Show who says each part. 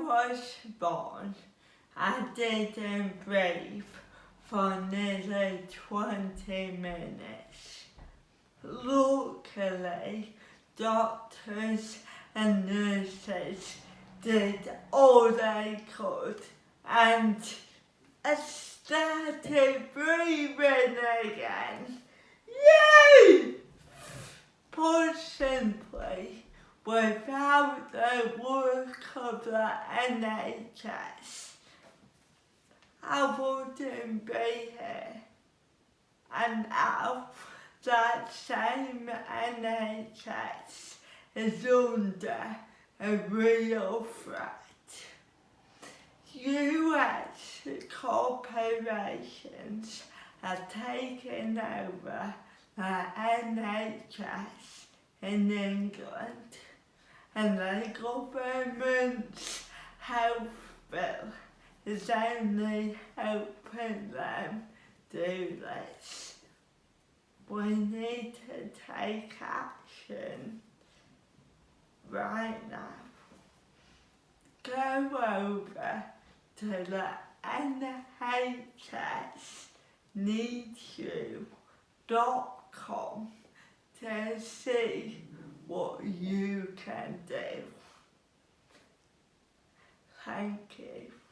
Speaker 1: was born, I didn't breathe for nearly 20 minutes. Luckily, doctors and nurses did all they could and I started breathing again. Without the work of the NHS, I wouldn't be here. And now that same NHS is under a real threat. US corporations are taking over the NHS in England and the government's health bill is only helping them do this. We need to take action right now. Go over to the NHS needsyou.com to see what you can do. Thank you.